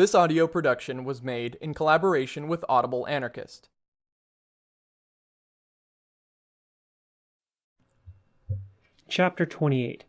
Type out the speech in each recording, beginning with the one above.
This audio production was made in collaboration with Audible Anarchist. Chapter 28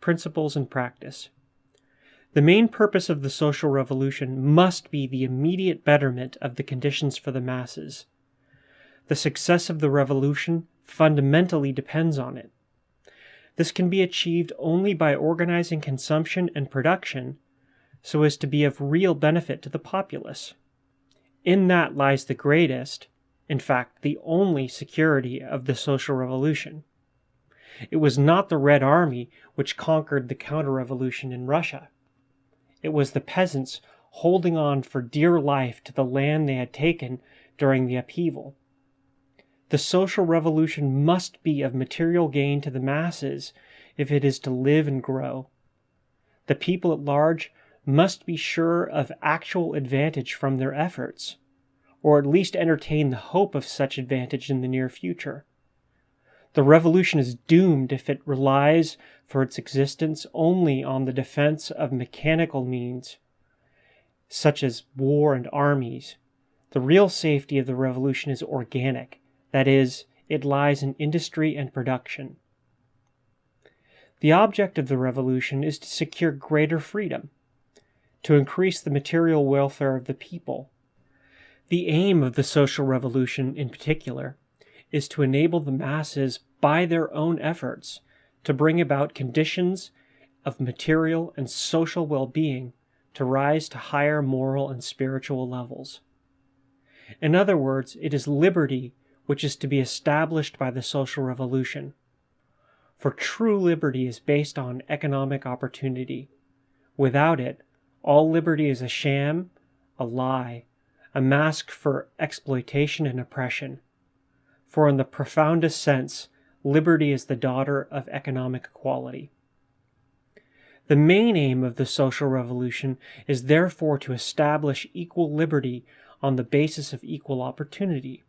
Principles and Practice The main purpose of the social revolution must be the immediate betterment of the conditions for the masses. The success of the revolution fundamentally depends on it. This can be achieved only by organizing consumption and production so as to be of real benefit to the populace. In that lies the greatest, in fact, the only security of the social revolution. It was not the Red Army which conquered the counter revolution in Russia. It was the peasants holding on for dear life to the land they had taken during the upheaval. The social revolution must be of material gain to the masses if it is to live and grow. The people at large must be sure of actual advantage from their efforts, or at least entertain the hope of such advantage in the near future. The revolution is doomed if it relies for its existence only on the defense of mechanical means, such as war and armies. The real safety of the revolution is organic, that is, it lies in industry and production. The object of the revolution is to secure greater freedom, to increase the material welfare of the people. The aim of the social revolution, in particular, is to enable the masses, by their own efforts, to bring about conditions of material and social well being to rise to higher moral and spiritual levels. In other words, it is liberty which is to be established by the social revolution. For true liberty is based on economic opportunity. Without it, all liberty is a sham, a lie, a mask for exploitation and oppression. For in the profoundest sense, liberty is the daughter of economic equality. The main aim of the social revolution is therefore to establish equal liberty on the basis of equal opportunity.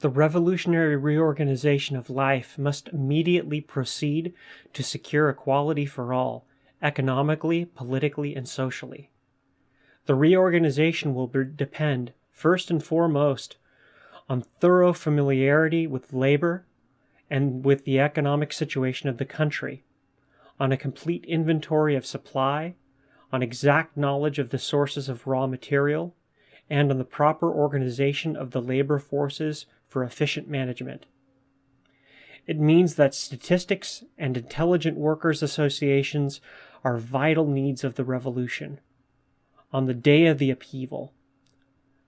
The revolutionary reorganization of life must immediately proceed to secure equality for all, economically, politically, and socially. The reorganization will depend, first and foremost, on thorough familiarity with labor and with the economic situation of the country, on a complete inventory of supply, on exact knowledge of the sources of raw material, and on the proper organization of the labor forces for efficient management. It means that statistics and intelligent workers' associations are vital needs of the revolution. On the day of the upheaval,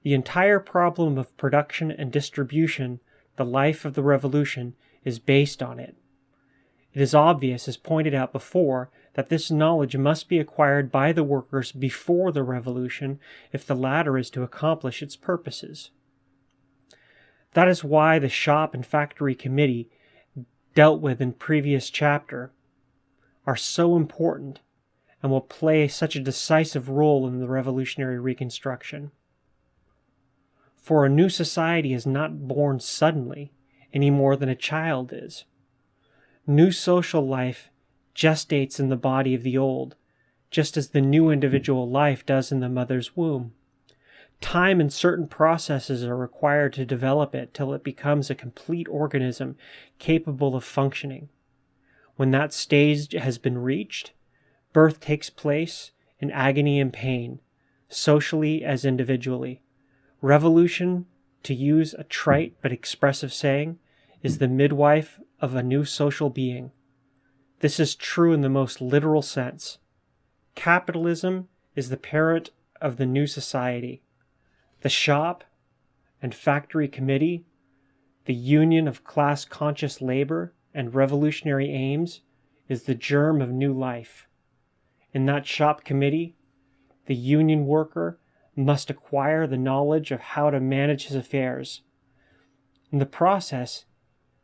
the entire problem of production and distribution, the life of the revolution, is based on it. It is obvious, as pointed out before, that this knowledge must be acquired by the workers before the revolution if the latter is to accomplish its purposes. That is why the Shop and Factory Committee, dealt with in previous chapter, are so important and will play such a decisive role in the revolutionary reconstruction. For a new society is not born suddenly any more than a child is. New social life gestates in the body of the old, just as the new individual life does in the mother's womb. Time and certain processes are required to develop it till it becomes a complete organism capable of functioning. When that stage has been reached, birth takes place in agony and pain, socially as individually. Revolution, to use a trite but expressive saying, is the midwife of a new social being. This is true in the most literal sense. Capitalism is the parent of the new society. The shop and factory committee, the union of class conscious labor, and revolutionary aims is the germ of new life. In that shop committee, the union worker must acquire the knowledge of how to manage his affairs. In the process,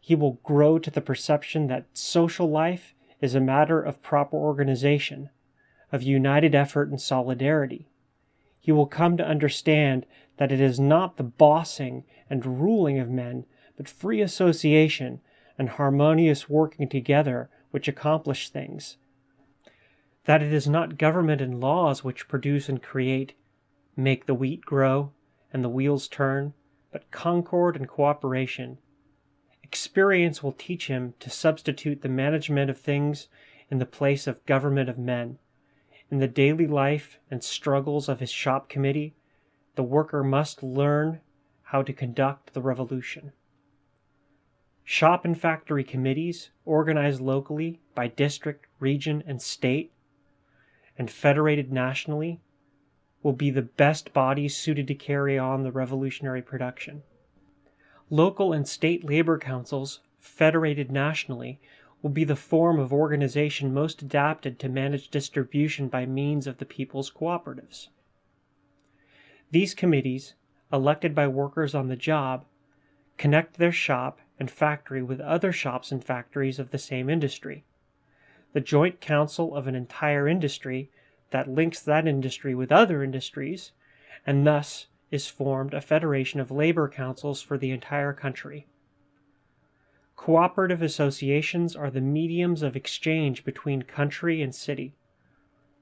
he will grow to the perception that social life is a matter of proper organization, of united effort and solidarity. He will come to understand that it is not the bossing and ruling of men, but free association and harmonious working together which accomplish things. That it is not government and laws which produce and create make the wheat grow and the wheels turn, but concord and cooperation. Experience will teach him to substitute the management of things in the place of government of men. In the daily life and struggles of his shop committee, the worker must learn how to conduct the revolution. Shop and factory committees, organized locally by district, region, and state, and federated nationally, will be the best bodies suited to carry on the revolutionary production. Local and state labor councils, federated nationally, will be the form of organization most adapted to manage distribution by means of the people's cooperatives. These committees, elected by workers on the job, connect their shop and factory with other shops and factories of the same industry. The joint council of an entire industry that links that industry with other industries, and thus is formed a federation of labor councils for the entire country. Cooperative associations are the mediums of exchange between country and city.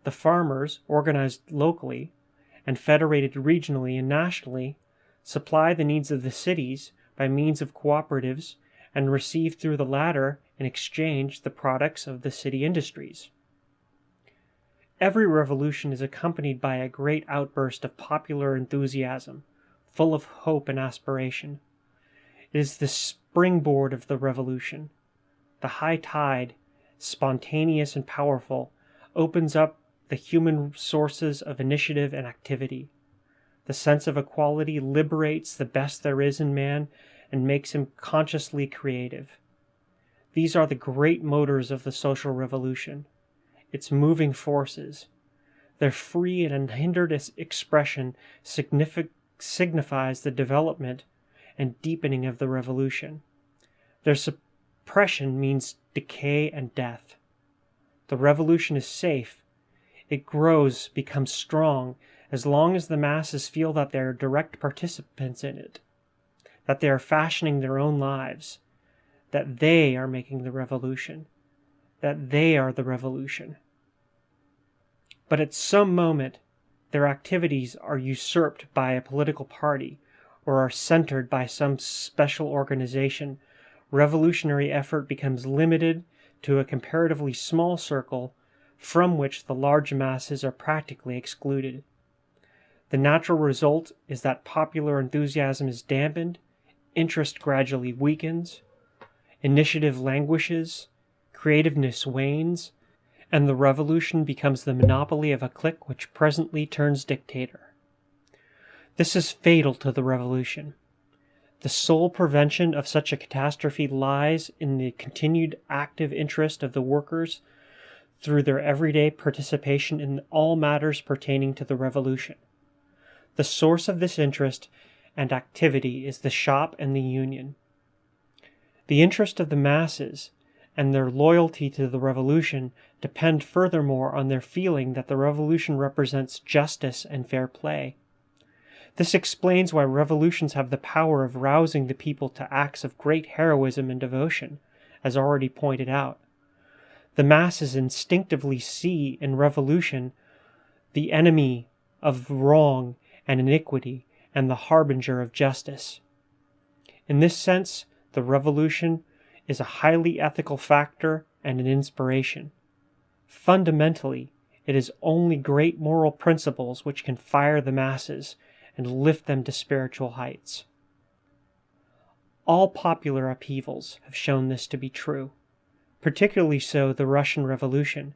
The farmers, organized locally and federated regionally and nationally, supply the needs of the cities by means of cooperatives and receive through the latter in exchange the products of the city industries. Every revolution is accompanied by a great outburst of popular enthusiasm, full of hope and aspiration. It is the springboard of the revolution. The high tide, spontaneous and powerful, opens up the human sources of initiative and activity. The sense of equality liberates the best there is in man and makes him consciously creative. These are the great motors of the social revolution, its moving forces. Their free and unhindered expression signific signifies the development and deepening of the revolution. Their suppression means decay and death. The revolution is safe. It grows, becomes strong, as long as the masses feel that they are direct participants in it, that they are fashioning their own lives, that they are making the revolution, that they are the revolution. But at some moment, their activities are usurped by a political party or are centered by some special organization, revolutionary effort becomes limited to a comparatively small circle from which the large masses are practically excluded. The natural result is that popular enthusiasm is dampened, interest gradually weakens, initiative languishes, creativeness wanes, and the revolution becomes the monopoly of a clique which presently turns dictator. This is fatal to the revolution. The sole prevention of such a catastrophe lies in the continued active interest of the workers through their everyday participation in all matters pertaining to the revolution. The source of this interest and activity is the shop and the union. The interest of the masses and their loyalty to the revolution depend furthermore on their feeling that the revolution represents justice and fair play. This explains why revolutions have the power of rousing the people to acts of great heroism and devotion, as already pointed out. The masses instinctively see in revolution the enemy of wrong and iniquity and the harbinger of justice. In this sense, the revolution is a highly ethical factor and an inspiration. Fundamentally, it is only great moral principles which can fire the masses and lift them to spiritual heights. All popular upheavals have shown this to be true, particularly so the Russian Revolution.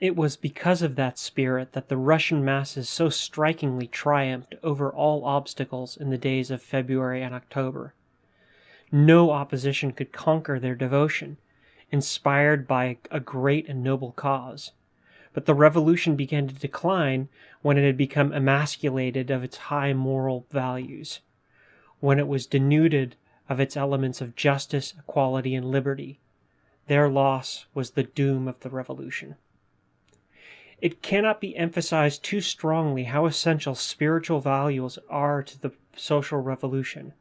It was because of that spirit that the Russian masses so strikingly triumphed over all obstacles in the days of February and October. No opposition could conquer their devotion, inspired by a great and noble cause but the revolution began to decline when it had become emasculated of its high moral values, when it was denuded of its elements of justice, equality, and liberty. Their loss was the doom of the revolution. It cannot be emphasized too strongly how essential spiritual values are to the social revolution.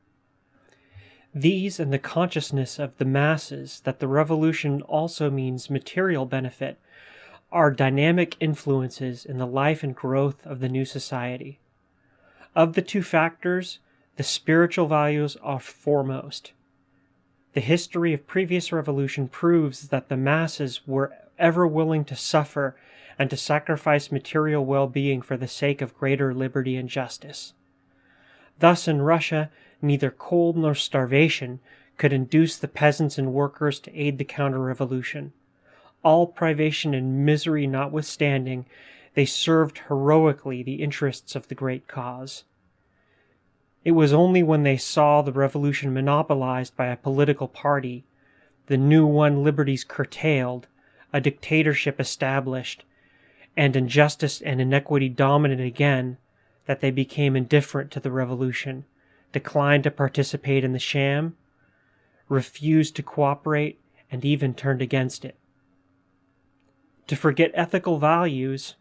These and the consciousness of the masses that the revolution also means material benefit are dynamic influences in the life and growth of the new society. Of the two factors, the spiritual values are foremost. The history of previous revolution proves that the masses were ever willing to suffer and to sacrifice material well-being for the sake of greater liberty and justice. Thus in Russia, neither cold nor starvation could induce the peasants and workers to aid the counter-revolution. All privation and misery notwithstanding, they served heroically the interests of the great cause. It was only when they saw the revolution monopolized by a political party, the new won liberties curtailed, a dictatorship established, and injustice and inequity dominant again, that they became indifferent to the revolution, declined to participate in the sham, refused to cooperate, and even turned against it. To forget ethical values,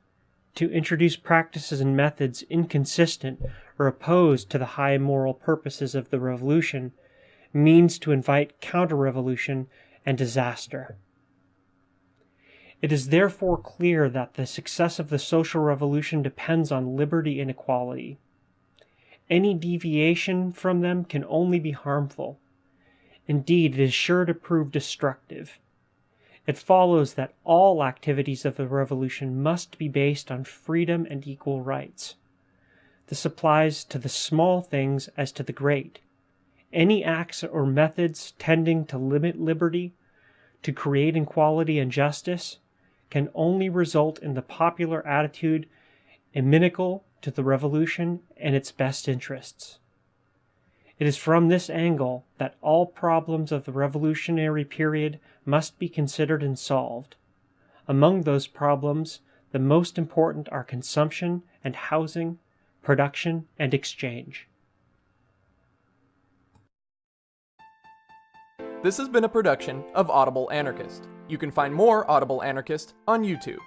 to introduce practices and methods inconsistent or opposed to the high moral purposes of the revolution, means to invite counter-revolution and disaster. It is therefore clear that the success of the social revolution depends on liberty and equality. Any deviation from them can only be harmful. Indeed, it is sure to prove destructive. It follows that all activities of the revolution must be based on freedom and equal rights. This applies to the small things as to the great. Any acts or methods tending to limit liberty, to create inequality and justice, can only result in the popular attitude inimical to the revolution and its best interests. It is from this angle that all problems of the revolutionary period must be considered and solved. Among those problems, the most important are consumption and housing, production and exchange. This has been a production of Audible Anarchist. You can find more Audible Anarchist on YouTube.